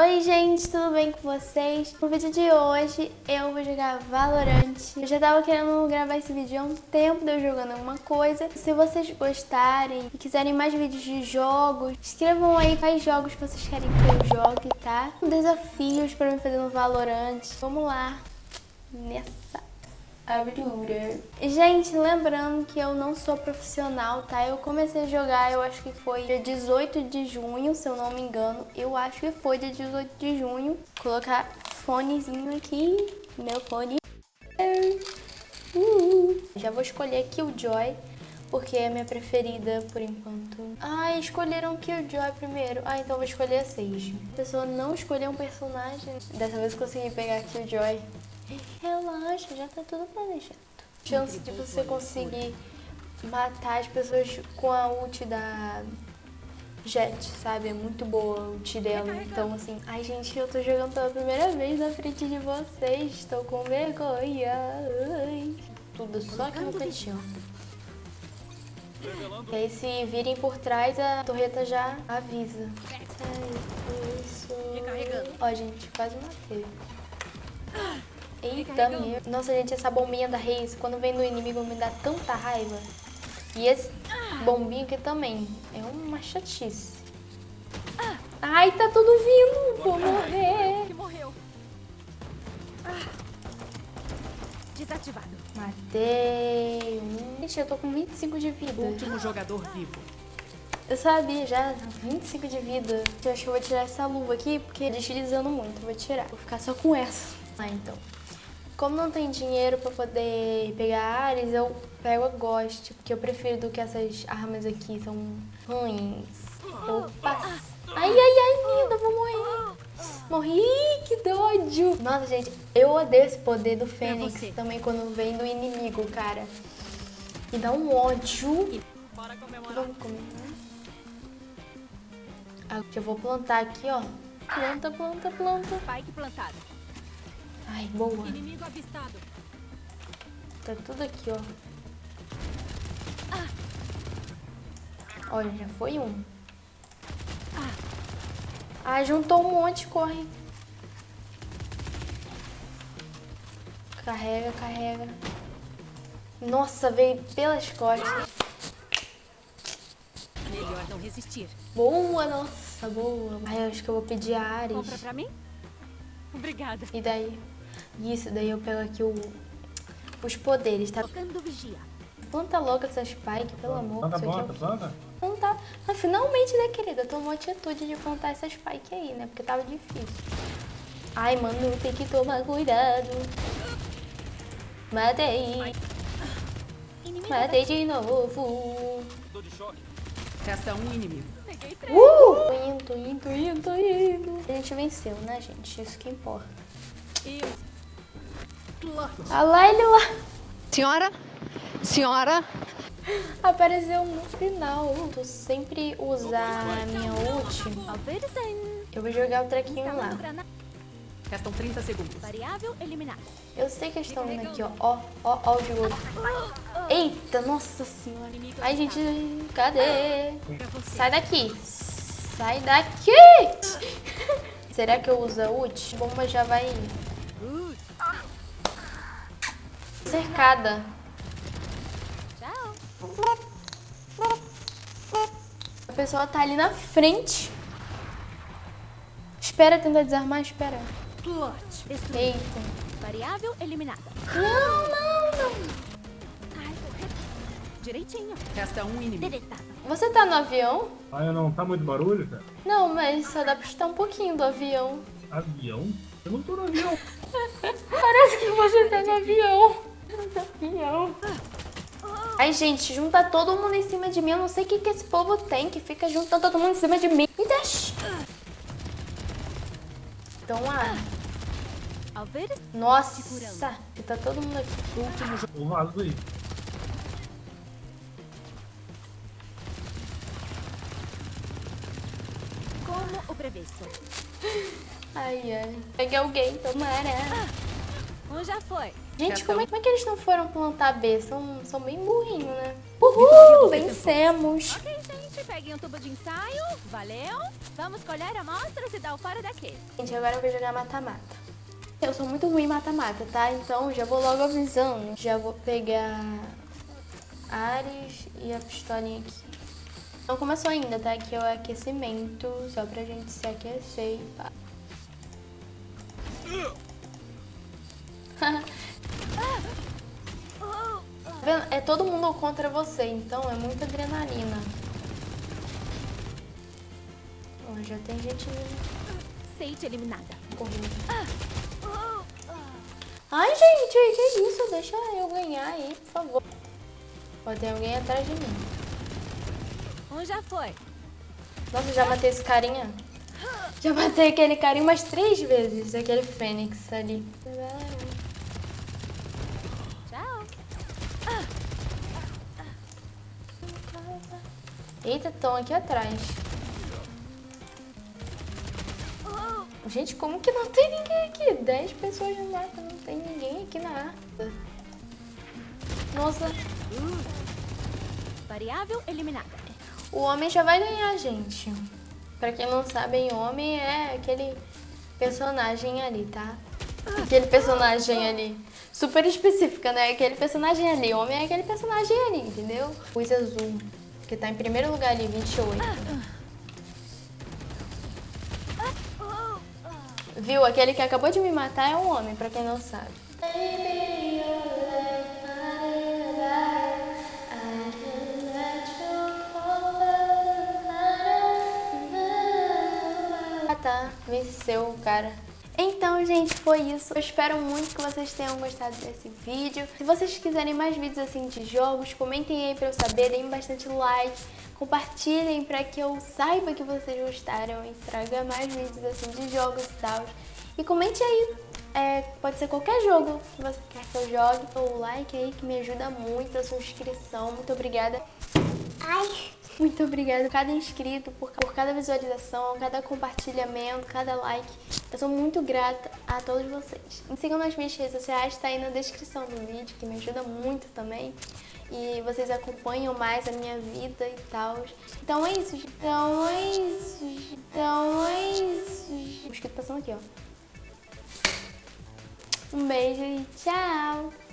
Oi gente, tudo bem com vocês? No vídeo de hoje eu vou jogar Valorant. Eu já tava querendo gravar esse vídeo há um tempo de eu jogando alguma coisa. Se vocês gostarem e quiserem mais vídeos de jogos, escrevam aí quais jogos vocês querem que eu jogue, tá? Desafios pra me fazer no Valorant. Vamos lá, nessa abertura. Gente, lembrando que eu não sou profissional, tá? Eu comecei a jogar, eu acho que foi dia 18 de junho, se eu não me engano. Eu acho que foi dia 18 de junho. Vou colocar fonezinho aqui, meu fone. Uh, já vou escolher Killjoy, porque é minha preferida por enquanto. Ah, escolheram Killjoy primeiro. Ah, então vou escolher a Sage. A pessoa não escolheu um personagem. Dessa vez consegui pegar Killjoy. Relaxa, já tá tudo planejado. Chance de você conseguir matar as pessoas com a ult da Jet, sabe? É muito boa a ult dela. Então, assim... Ai, gente, eu tô jogando pela primeira vez na frente de vocês. Estou com vergonha. Ai. Tudo só aqui no cantinho. E aí, se virem por trás, a torreta já avisa. Ai, isso. Ó, gente, quase matei. Eita, meu. Nossa, gente, essa bombinha da Reis, quando vem no inimigo, me dá tanta raiva. E esse bombinho aqui também. É uma chatice. Ai, tá tudo vindo. Vou morrer. Que morreu. Desativado. Matei um. Ixi, eu tô com 25 de vida. Último jogador vivo. Eu sabia já, 25 de vida. Eu acho que eu vou tirar essa luva aqui, porque deslizando muito. Vou tirar. Vou ficar só com essa. Ah, então. Como não tem dinheiro pra poder pegar Ares, eu pego a Ghost, porque eu prefiro do que essas armas aqui, são ruins. Opa! Ai, ai, ai, linda, vou morrer. Morri, que dódio. Nossa, gente, eu odeio esse poder do Fênix também quando vem do inimigo, cara. Me dá um ódio. Vamos comer, né? Ah, já vou plantar aqui, ó. Planta, planta, planta. Spike plantado. Ai, boa. Tá tudo aqui, ó. Olha, já foi um. Ah, juntou um monte, corre. Carrega, carrega. Nossa, veio pelas costas. Melhor não resistir. Boa, nossa, boa. Ai, eu acho que eu vou pedir a Ares. Compra pra mim? Obrigada. E daí? Isso, daí eu pego aqui o, os poderes, tá? Tocando vigia. Planta logo essa Spike, pelo amor. Planta, Isso é planta, planta. Plantar. Ah, finalmente, né, querida? Tomou atitude de plantar essa Spike aí, né? Porque tava difícil. Ai, mano, tem que tomar cuidado. Matei. Matei de novo. Resta um inimigo. Peguei três. Uh! Tô indo, tô indo, tô indo, tô indo. A gente venceu, né, gente? Isso que importa. E Ah lá, ele lá. Senhora? Senhora? Apareceu no final. Tu sempre usar a minha ult. Eu vou jogar o trequinho lá. Restam 30 segundos. Variável eliminada. Eu sei que eles estão vindo aqui, ó. Ó, ó, ó o jogo. Eita, nossa senhora. Ai, gente, cadê? Sai daqui. Sai daqui. Será que eu uso a ult? A bomba já vai... Cercada. Tchau. A pessoa tá ali na frente. Espera tentar desarmar, espera. Eita. Variável eliminada. Não, não, não. Direitinho. Resta um inimigo. Você tá no avião? Ah, eu não tá muito barulho, cara? Não, mas só dá pra escutar um pouquinho do avião. Avião? Eu não tô no avião. Parece que você tá no avião. Ai, gente, junta todo mundo em cima de mim. Eu não sei o que, que esse povo tem que fica juntando todo mundo em cima de mim. Me deixa. Então, ah, nossa, tá todo mundo aqui. Último jogador. O vaso aí. Como o previsto. Ai, ai. Peguei alguém, tomara. Um já foi. Gente, como é, como é que eles não foram plantar B? São, são bem burrinhos, né? Uhul, vencemos. Ok, gente. Peguem um tubo de ensaio. Valeu. Vamos colher amostras e dar o fora daqui. Gente, agora eu vou jogar mata-mata. Eu sou muito ruim em mata-mata, tá? Então já vou logo avisando. Já vou pegar Ares e a pistolinha aqui. Não começou ainda, tá? Aqui é o aquecimento, só pra gente se aquecer. Pá. É todo mundo contra você, então é muita adrenalina. Ó, já tem gente Sage eliminada. correndo. Ai, gente, que isso? Deixa eu ganhar aí, por favor. Ó, tem alguém atrás de mim. Um já foi. Nossa, já matei esse carinha. Já matei aquele carinha umas três vezes, aquele fênix ali. Eita, estão aqui atrás. Gente, como que não tem ninguém aqui? Dez pessoas no mapa, não tem ninguém aqui na arca. Nossa, Variável eliminada. o homem já vai ganhar, gente. Pra quem não sabe, homem é aquele personagem ali, tá? Aquele personagem ali. Super específica, né? Aquele personagem ali. Homem é aquele personagem ali, entendeu? Luz azul. Que tá em primeiro lugar ali, 28. Viu? Aquele que acabou de me matar é um homem, pra quem não sabe. Ah tá, venceu o cara. Então, gente, foi isso. Eu espero muito que vocês tenham gostado desse vídeo. Se vocês quiserem mais vídeos assim de jogos, comentem aí pra eu saber, deem bastante like, compartilhem pra que eu saiba que vocês gostaram e traga mais vídeos assim de jogos e tal. E comente aí, é, pode ser qualquer jogo que você quer que eu jogue. O like aí que me ajuda muito, a sua inscrição. Muito obrigada. Ai! Muito obrigada a cada inscrito, por, por cada visualização, cada compartilhamento, cada like. Eu sou muito grata a todos vocês. Me sigam nas minhas redes sociais, tá aí na descrição do vídeo, que me ajuda muito também. E vocês acompanham mais a minha vida e tal. Então é isso. Então é isso. Então é isso. O mosquito passando aqui, ó. Um beijo e tchau!